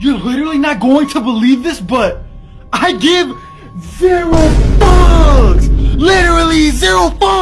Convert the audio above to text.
You're literally not going to believe this, but I give zero fucks! Literally zero fucks!